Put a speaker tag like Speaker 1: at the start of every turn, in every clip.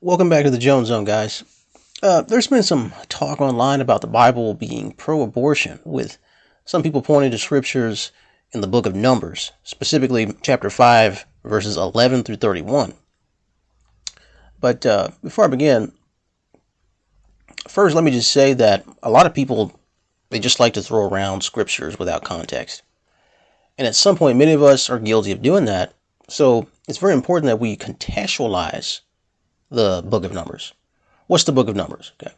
Speaker 1: Welcome back to the Jones Zone, guys. Uh, there's been some talk online about the Bible being pro abortion, with some people pointing to scriptures in the book of Numbers, specifically chapter 5, verses 11 through 31. But uh, before I begin, first let me just say that a lot of people they just like to throw around scriptures without context. And at some point, many of us are guilty of doing that. So it's very important that we contextualize the book of Numbers. What's the book of Numbers? Okay.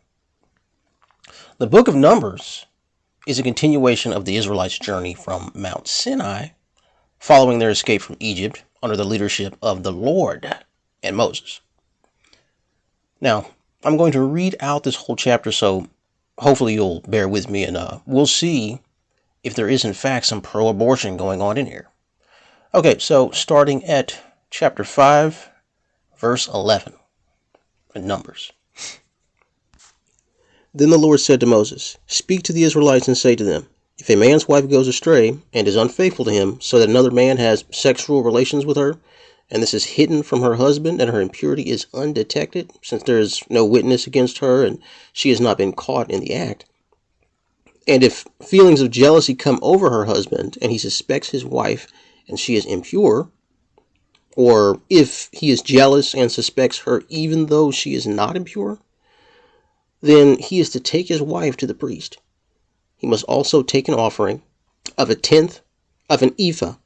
Speaker 1: The book of Numbers is a continuation of the Israelites' journey from Mount Sinai following their escape from Egypt under the leadership of the Lord and Moses. Now, I'm going to read out this whole chapter, so hopefully you'll bear with me and uh, we'll see if there is, in fact, some pro abortion going on in here. Okay, so starting at chapter 5, verse 11 in Numbers. Then the Lord said to Moses, Speak to the Israelites and say to them, If a man's wife goes astray and is unfaithful to him, so that another man has sexual relations with her, and this is hidden from her husband, and her impurity is undetected, since there is no witness against her, and she has not been caught in the act. And if feelings of jealousy come over her husband, and he suspects his wife, and she is impure, or if he is jealous and suspects her even though she is not impure, then he is to take his wife to the priest. He must also take an offering of a tenth of an ephah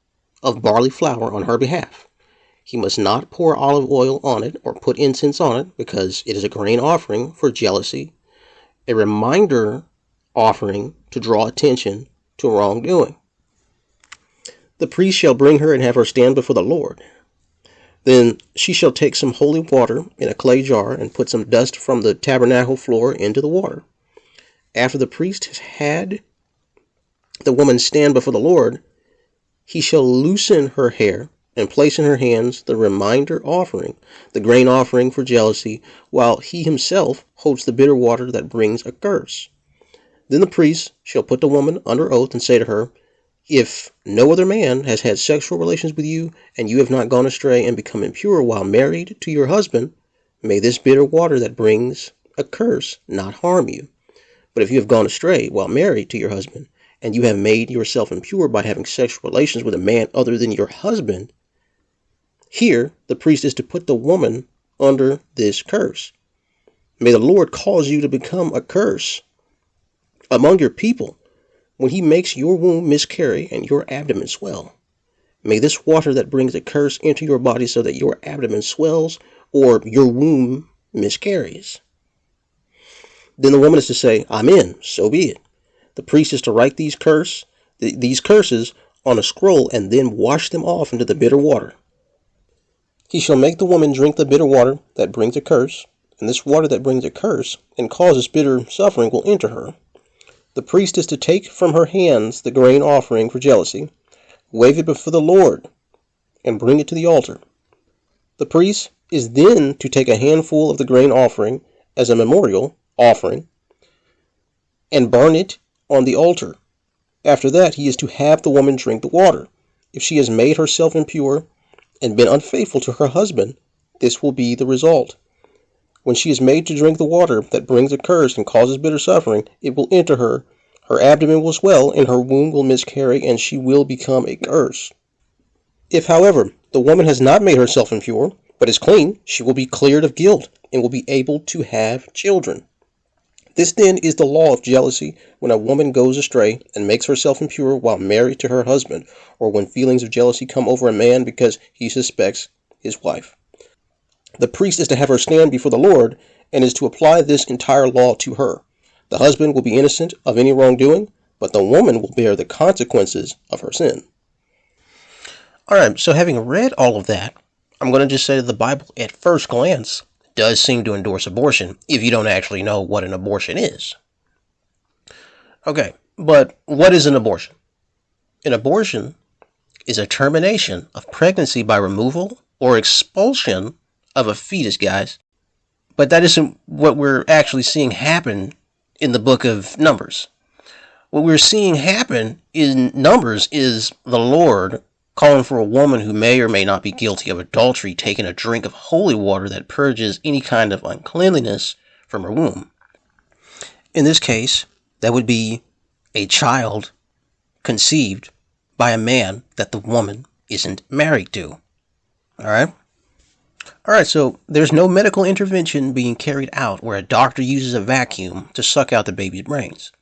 Speaker 1: of barley flour on her behalf. He must not pour olive oil on it or put incense on it because it is a grain offering for jealousy, a reminder offering to draw attention to wrongdoing. The priest shall bring her and have her stand before the Lord. Then she shall take some holy water in a clay jar and put some dust from the tabernacle floor into the water. After the priest has had the woman stand before the Lord, he shall loosen her hair and place in her hands the reminder offering, the grain offering for jealousy, while he himself holds the bitter water that brings a curse. Then the priest shall put the woman under oath and say to her, if no other man has had sexual relations with you, and you have not gone astray and become impure while married to your husband, may this bitter water that brings a curse not harm you. But if you have gone astray while married to your husband, and you have made yourself impure by having sexual relations with a man other than your husband, here the priest is to put the woman under this curse. May the Lord cause you to become a curse among your people when he makes your womb miscarry and your abdomen swell. May this water that brings a curse into your body so that your abdomen swells or your womb miscarries. Then the woman is to say, Amen, so be it. The priest is to write these curse these curses on a scroll and then wash them off into the bitter water. He shall make the woman drink the bitter water that brings a curse, and this water that brings a curse and causes bitter suffering will enter her, the priest is to take from her hands the grain offering for jealousy, wave it before the Lord, and bring it to the altar. The priest is then to take a handful of the grain offering as a memorial offering and burn it on the altar. After that, he is to have the woman drink the water. If she has made herself impure and been unfaithful to her husband, this will be the result. When she is made to drink the water that brings a curse and causes bitter suffering, it will enter her, her abdomen will swell, and her womb will miscarry, and she will become a curse. If, however, the woman has not made herself impure, but is clean, she will be cleared of guilt and will be able to have children. This then is the law of jealousy when a woman goes astray and makes herself impure while married to her husband, or when feelings of jealousy come over a man because he suspects his wife. The priest is to have her stand before the Lord and is to apply this entire law to her. The husband will be innocent of any wrongdoing, but the woman will bear the consequences of her sin. All right, so having read all of that, I'm going to just say that the Bible, at first glance, does seem to endorse abortion if you don't actually know what an abortion is. Okay, but what is an abortion? An abortion is a termination of pregnancy by removal or expulsion of a fetus, guys. But that isn't what we're actually seeing happen in the book of Numbers. What we're seeing happen in Numbers is the Lord calling for a woman who may or may not be guilty of adultery taking a drink of holy water that purges any kind of uncleanliness from her womb. In this case, that would be a child conceived by a man that the woman isn't married to. All right? All right, so there's no medical intervention being carried out where a doctor uses a vacuum to suck out the baby's brains.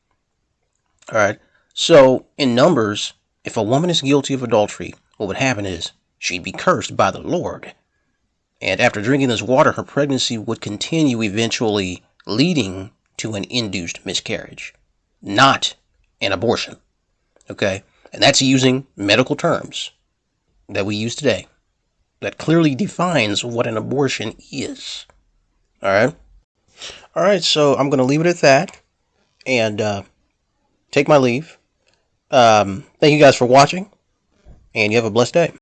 Speaker 1: All right, so in numbers, if a woman is guilty of adultery, what would happen is she'd be cursed by the Lord. And after drinking this water, her pregnancy would continue, eventually leading to an induced miscarriage, not an abortion. Okay? And that's using medical terms that we use today that clearly defines what an abortion is. All right? All right, so I'm going to leave it at that and uh, take my leave. Um, thank you guys for watching, and you have a blessed day.